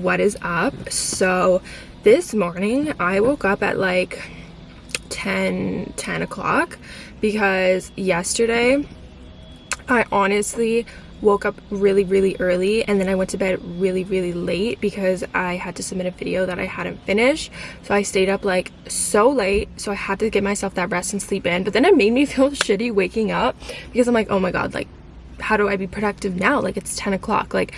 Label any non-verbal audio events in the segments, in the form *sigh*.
What is up? So this morning I woke up at like 10, 10 o'clock because yesterday I honestly woke up really really early and then I went to bed really really late because I had to submit a video that I hadn't finished. So I stayed up like so late. So I had to give myself that rest and sleep in but then it made me *laughs* feel shitty waking up because I'm like oh my god like how do I be productive now? Like it's 10 o'clock. Like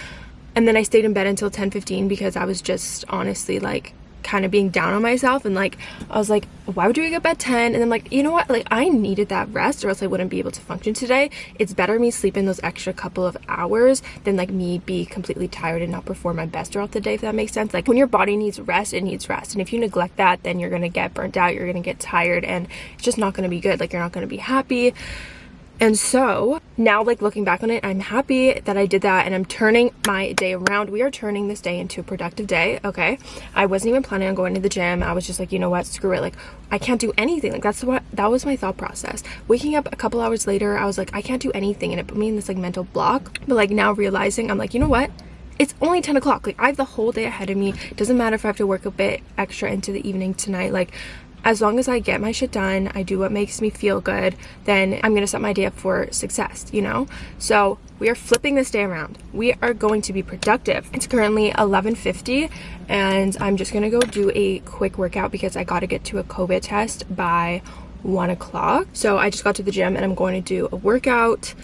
and then I stayed in bed until 10 15 because I was just honestly like kind of being down on myself and like I was like why would you wake up at 10 and then like you know what? Like I needed that rest or else I wouldn't be able to function today. It's better me sleeping those extra couple of hours than like me be completely tired and not perform my best throughout the day if that makes sense. Like when your body needs rest it needs rest. And if you neglect that then you're gonna get burnt out you're gonna get tired and it's just not gonna be good. Like you're not gonna be happy and so now like looking back on it, I'm happy that I did that and I'm turning my day around. We are turning this day into a productive day. Okay. I wasn't even planning on going to the gym. I was just like, you know what, screw it. Like I can't do anything. Like that's what, that was my thought process. Waking up a couple hours later, I was like, I can't do anything. And it put me in this like mental block. But like now realizing I'm like, you know what? it's only 10 o'clock like i have the whole day ahead of me doesn't matter if i have to work a bit extra into the evening tonight like as long as I get my shit done, I do what makes me feel good, then I'm gonna set my day up for success, you know? So we are flipping this day around. We are going to be productive. It's currently 11.50 and I'm just gonna go do a quick workout because I gotta get to a COVID test by one o'clock. So I just got to the gym and I'm going to do a workout.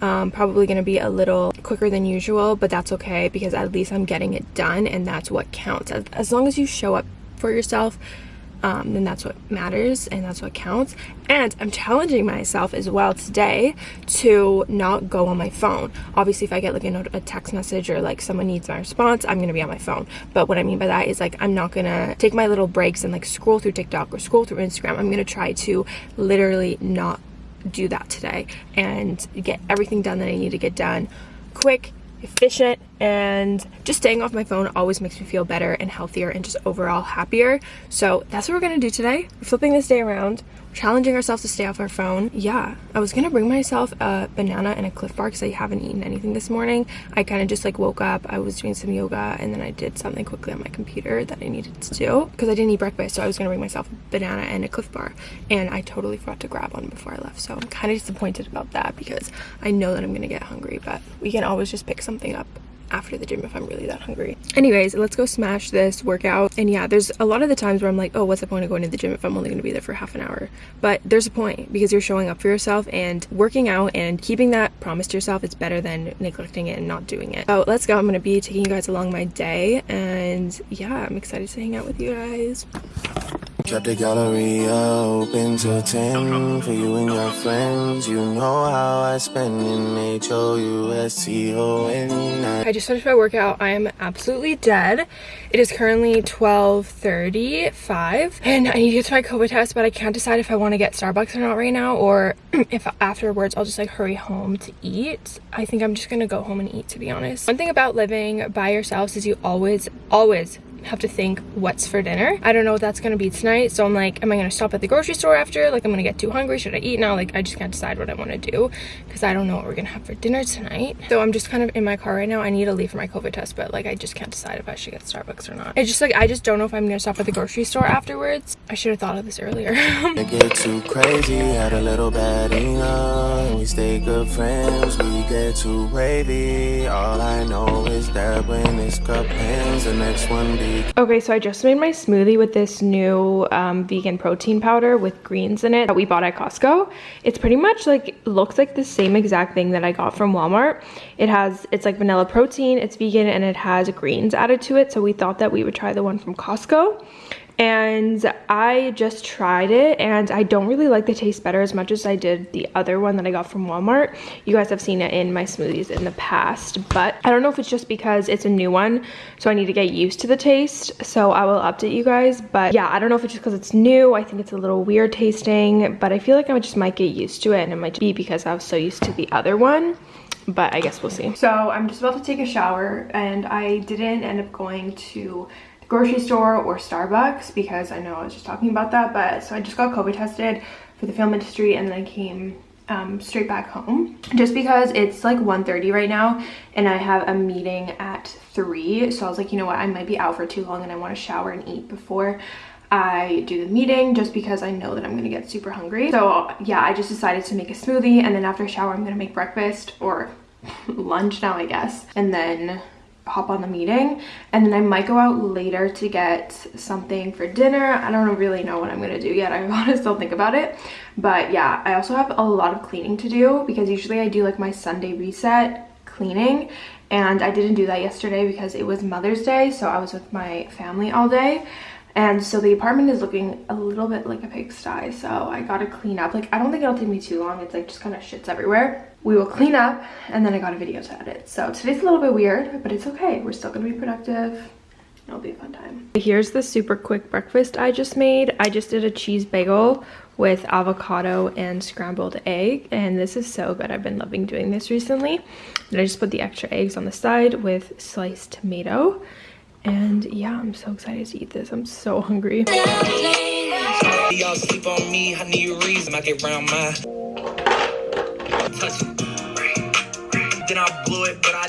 Um, probably going to be a little quicker than usual but that's okay because at least I'm getting it done and that's what counts as, as long as you show up for yourself um, then that's what matters and that's what counts. And i'm challenging myself as well today to not go on my phone. Obviously if i get like a, a text message or like someone needs my response i'm gonna be on my phone. But what i mean by that is like i'm not gonna take my little breaks and like scroll through tiktok or scroll through instagram. I'm gonna try to literally not do that today and get everything done that i need to get done. Quick efficient and just staying off my phone always makes me feel better and healthier and just overall happier. So that's what we're gonna do today. We're flipping this day around challenging ourselves to stay off our phone. Yeah i was gonna bring myself a banana and a Clif bar because i haven't eaten anything this morning. I kind of just like woke up i was doing some yoga and then i did something quickly on my computer that i needed to do because i didn't eat breakfast so i was gonna bring myself a banana and a Clif bar and i totally forgot to grab one before i left. So i'm kind of disappointed about that because i know that i'm gonna get hungry but we can always just pick something up after the gym if I'm really that hungry. Anyways, let's go smash this workout. And yeah, there's a lot of the times where I'm like, oh, what's the point of going to the gym if I'm only going to be there for half an hour? But there's a point because you're showing up for yourself and working out and keeping that promise to yourself is better than neglecting it and not doing it. So let's go. I'm going to be taking you guys along my day. And yeah, I'm excited to hang out with you guys. Kept the gallery open till 10 for you and your friends. You know how I spend in H-O-U-S-T-O-N. I just finished my workout. I am absolutely dead. It is currently 12.35 and I need to get to my COVID test, but I can't decide if I want to get Starbucks or not right now or *clears throat* if afterwards I'll just like hurry home to eat. I think I'm just going to go home and eat to be honest. One thing about living by yourselves is you always, always have to think what's for dinner. I don't know what that's gonna be tonight so i'm like am i gonna stop at the grocery store after? Like i'm gonna get too hungry should i eat now? Like i just can't decide what i want to do because i don't know what we're gonna have for dinner tonight. So i'm just kind of in my car right now. I need to leave for my covid test but like i just can't decide if i should get starbucks or not. I just like i just don't know if i'm gonna stop at the grocery store afterwards. I should have thought of this earlier. *laughs* Get too crazy had a little bad enough we stay good friends we get too wavy. All i know is that when this cup ends the next one be Okay, so I just made my smoothie with this new um, vegan protein powder with greens in it that we bought at Costco. It's pretty much like, looks like the same exact thing that I got from Walmart. It has, it's like vanilla protein, it's vegan, and it has greens added to it. So we thought that we would try the one from Costco and I just tried it and I don't really like the taste better as much as I did the other one that I got from Walmart. You guys have seen it in my smoothies in the past, but I don't know if it's just because it's a new one, so I need to get used to the taste, so I will update you guys, but yeah, I don't know if it's just because it's new, I think it's a little weird tasting, but I feel like I just might get used to it, and it might be because I was so used to the other one but I guess we'll see. So I'm just about to take a shower and I didn't end up going to grocery store or Starbucks because I know I was just talking about that. But so I just got COVID tested for the film industry and then I came um, straight back home just because it's like 1.30 right now and I have a meeting at at 3. So I was like, you know what, I might be out for too long and I want to shower and eat before I do the meeting just because I know that I'm gonna get super hungry. So yeah, I just decided to make a smoothie and then after a shower, I'm gonna make breakfast or *laughs* lunch now, I guess. And then hop on the meeting and then I might go out later to get something for dinner. I don't really know what I'm gonna do yet. *laughs* I want to still think about it. But yeah, I also have a lot of cleaning to do because usually I do like my Sunday reset cleaning and I didn't do that yesterday because it was Mother's Day so I was with my family all day and so the apartment is looking a little bit like a pigsty so i gotta clean up. Like i don't think it'll take me too long. It's like just kind of shits everywhere. We will clean up and then i got a video to edit. So today's a little bit weird but it's okay. We're still gonna be productive. It'll be a fun time. Here's the super quick breakfast i just made. I just did a cheese bagel with avocado and scrambled egg and this is so good. I've been loving doing this recently. And i just put the extra eggs on the side with sliced tomato and yeah, I'm so excited to eat this. I'm so hungry. Y'all sleep on me, I need a reason. I get round my Then I blew it, but I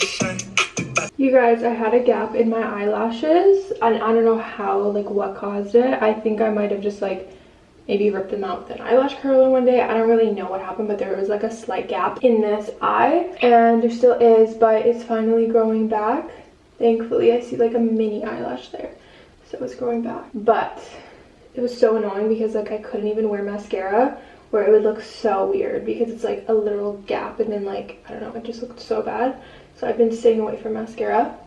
you guys, I had a gap in my eyelashes and I don't know how, like what caused it. I think I might have just like maybe ripped them out with an eyelash curler one day. I don't really know what happened, but there was like a slight gap in this eye and there still is, but it's finally growing back Thankfully, I see like a mini eyelash there. So it's growing back. But it was so annoying because like I couldn't even wear mascara where it would look so weird because it's like a literal gap and then like, I don't know, it just looked so bad. So I've been staying away from mascara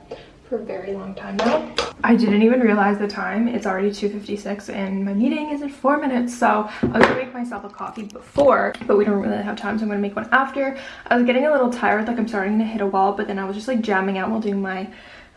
for a very long time now. I didn't even realize the time. It's already 2.56 and my meeting is in four minutes. So I was gonna make myself a coffee before, but we don't really have time. So I'm gonna make one after. I was getting a little tired, like I'm starting to hit a wall, but then I was just like jamming out while doing my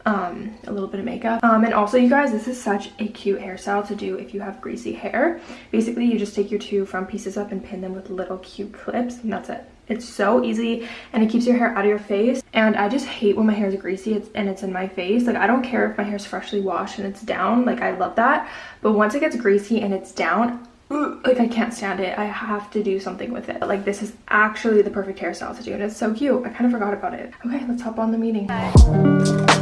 um, a little bit of makeup. Um, and also you guys, this is such a cute hairstyle to do if you have greasy hair. Basically, you just take your two front pieces up and pin them with little cute clips and that's it. It's so easy and it keeps your hair out of your face. And I just hate when my hair is greasy and it's in my face. Like I don't care if my hair is freshly washed and it's down. Like I love that. But once it gets greasy and it's down, like I can't stand it. I have to do something with it. Like this is actually the perfect hairstyle to do and it's so cute. I kind of forgot about it. Okay, let's hop on the meeting. and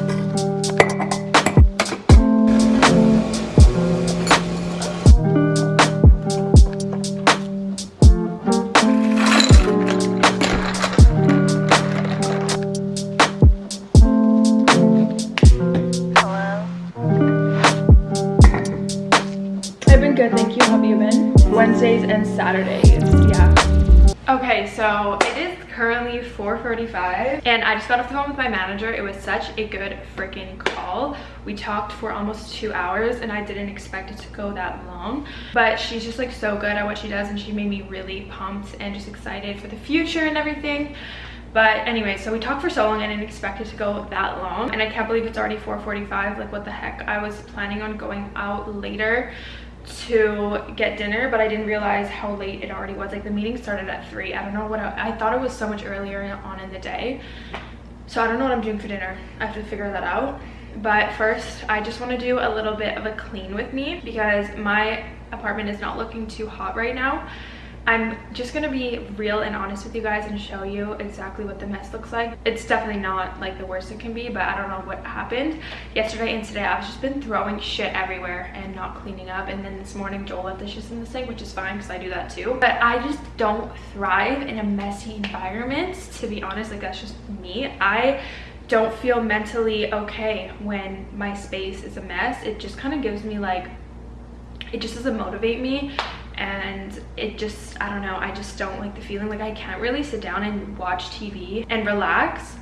4.45 and I just got off the phone with my manager. It was such a good freaking call. We talked for almost two hours and I didn't expect it to go that long. But she's just like so good at what she does and she made me really pumped and just excited for the future and everything. But anyway, so we talked for so long I didn't expect it to go that long. And I can't believe it's already 4.45. Like what the heck? I was planning on going out later to get dinner but i didn't realize how late it already was. Like the meeting started at three. I don't know what I, I, thought it was so much earlier on in the day. So i don't know what i'm doing for dinner. I have to figure that out. But first i just want to do a little bit of a clean with me because my apartment is not looking too hot right now I'm just gonna be real and honest with you guys and show you exactly what the mess looks like. It's definitely not like the worst it can be, but I don't know what happened. Yesterday and today, I've just been throwing shit everywhere and not cleaning up. And then this morning, Joel left dishes in the sink, which is fine because I do that too. But I just don't thrive in a messy environment, to be honest. Like that's just me. I don't feel mentally okay when my space is a mess. It just kind of gives me like, it just doesn't motivate me and it just i don't know i just don't like the feeling. Like i can't really sit down and watch tv and relax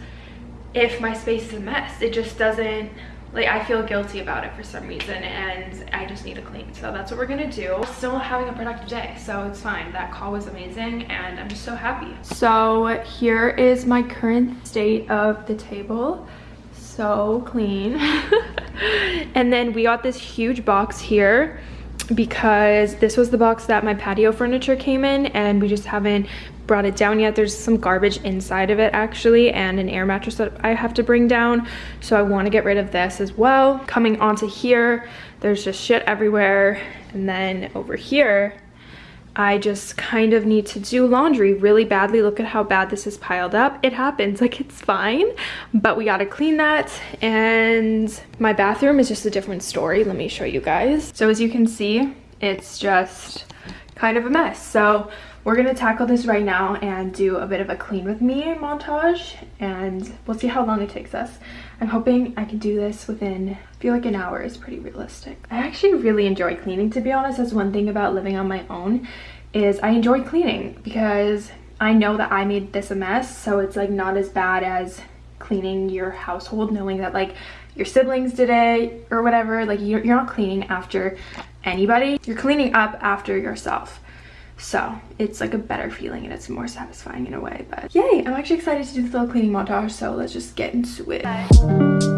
if my space is a mess. It just doesn't like i feel guilty about it for some reason and i just need to clean. So that's what we're gonna do. Still having a productive day so it's fine. That call was amazing and i'm just so happy. So here is my current state of the table. So clean. *laughs* And then we got this huge box here because this was the box that my patio furniture came in and we just haven't brought it down yet. There's some garbage inside of it actually and an air mattress that I have to bring down. So I want to get rid of this as well. Coming onto here, there's just shit everywhere. And then over here, I just kind of need to do laundry really badly. Look at how bad this is piled up. It happens, *laughs* like it's fine, but we gotta clean that. And my bathroom is just a different story. Let me show you guys. So as you can see, it's just kind of a mess. So we're gonna tackle this right now and do a bit of a clean with me montage and we'll see how long it takes us. I'm hoping I can do this within, I feel like an hour is pretty realistic. I actually really enjoy cleaning to be honest. That's one thing about living on my own is I enjoy cleaning because I know that I made this a mess so it's like not as bad as cleaning your household knowing that like your siblings did it or whatever like you're, you're not cleaning after anybody you're cleaning up after yourself so it's like a better feeling and it's more satisfying in a way. But yay, I'm actually excited to do this little cleaning montage. So let's just get into it. it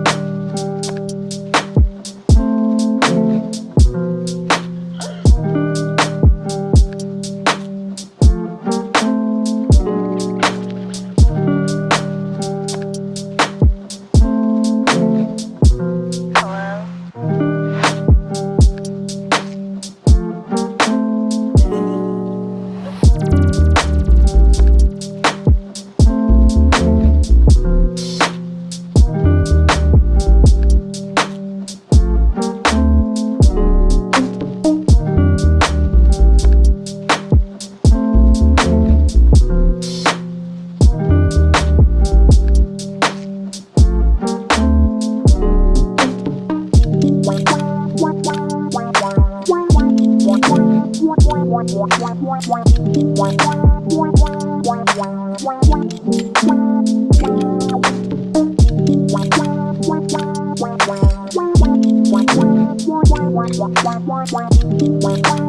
Wow, wow, wow.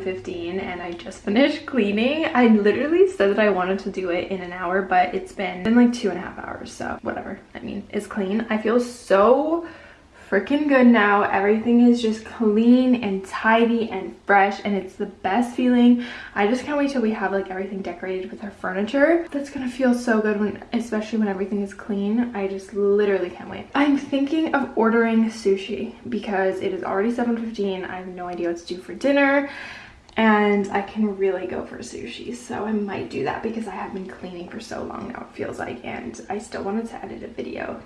7.15 and I just finished cleaning. I literally said that I wanted to do it in an hour, but it's been, been like two and a half hours, so whatever. I mean, it's clean. I feel so freaking good now. Everything is just clean and tidy and fresh and it's the best feeling. I just can't wait till we have like everything decorated with our furniture. That's gonna feel so good when, especially when everything is clean. I just literally can't wait. I'm thinking of ordering sushi because it is already 7.15. I have no idea what to do for dinner and I can really go for sushi so I might do that because I have been cleaning for so long now it feels like and I still wanted to edit a video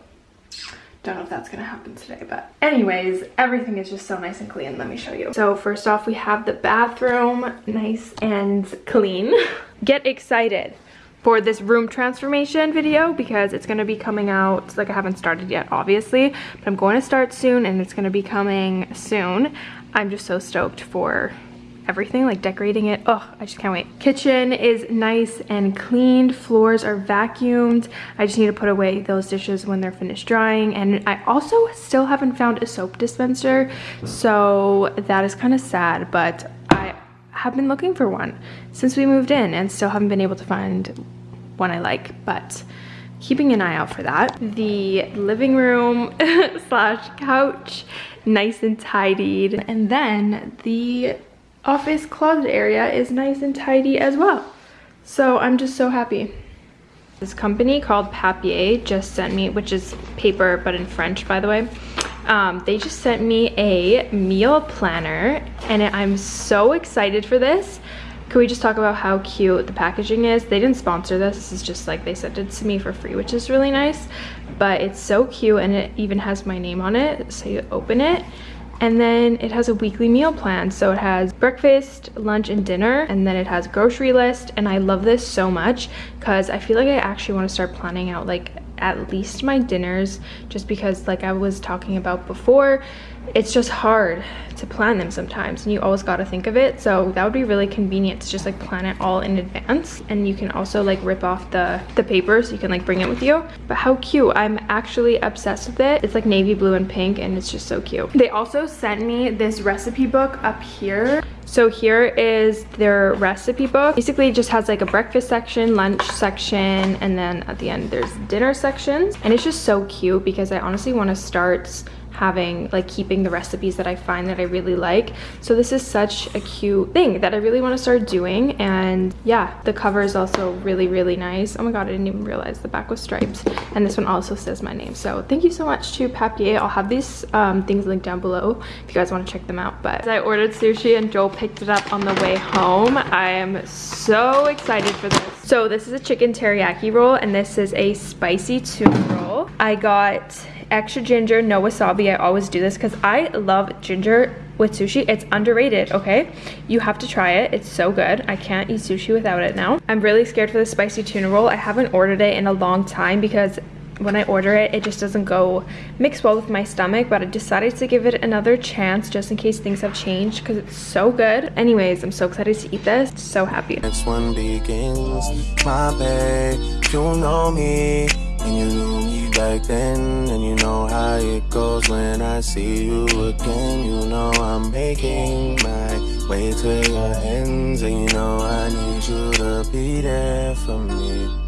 don't know if that's gonna happen today, but anyways, everything is just so nice and clean. Let me show you. So first off, we have the bathroom, nice and clean. *laughs* Get excited for this room transformation video because it's going to be coming out like I haven't started yet obviously but I'm going to start soon and it's going to be coming soon I'm just so stoked for everything, like decorating it. Oh, I just can't wait. Kitchen is nice and cleaned. Floors are vacuumed. I just need to put away those dishes when they're finished drying. And I also still haven't found a soap dispenser. So that is kind of sad, but I have been looking for one since we moved in and still haven't been able to find one I like, but keeping an eye out for that. The living room *laughs* slash couch, nice and tidied. And then the office closet area is nice and tidy as well. So I'm just so happy. This company called Papier just sent me, which is paper but in French by the way, um, they just sent me a meal planner and I'm so excited for this. Can we just talk about how cute the packaging is? They didn't sponsor this. This is just like they sent it to me for free, which is really nice. But it's so cute and it even has my name on it. So you open it and then it has a weekly meal plan. So it has breakfast, lunch, and dinner. And then it has grocery list. And I love this so much because I feel like I actually want to start planning out like at least my dinners just because like I was talking about before it's just hard to plan them sometimes and you always got to think of it. So that would be really convenient to just like plan it all in advance and you can also like rip off the the paper so you can like bring it with you. But how cute. I'm actually obsessed with it. It's like navy blue and pink and it's just so cute. They also sent me this recipe book up here. So here is their recipe book. Basically it just has like a breakfast section, lunch section, and then at the end there's dinner sections. And it's just so cute because I honestly want to start having like keeping the recipes that I find that I really like. So this is such a cute thing that I really want to start doing. And yeah, the cover is also really, really nice. Oh my God, I didn't even realize the back was striped. And this one also says my name. So thank you so much to Papier. I'll have these um, things linked down below if you guys want to check them out. But I ordered sushi and Joel picked it up on the way home. I am so excited for this. So this is a chicken teriyaki roll and this is a spicy tuna roll. I got extra ginger, no wasabi. I always do this because I love ginger with sushi. It's underrated, okay? You have to try it. It's so good. I can't eat sushi without it now. I'm really scared for the spicy tuna roll. I haven't ordered it in a long time because when I order it, it just doesn't go mix well with my stomach, but I decided to give it another chance just in case things have changed because it's so good. Anyways, I'm so excited to eat this. So happy. Next one begins, my babe, you know me, and you back then, and you know how it goes when I see you again. You know I'm making my way to your hands, and you know I need you to be there for me.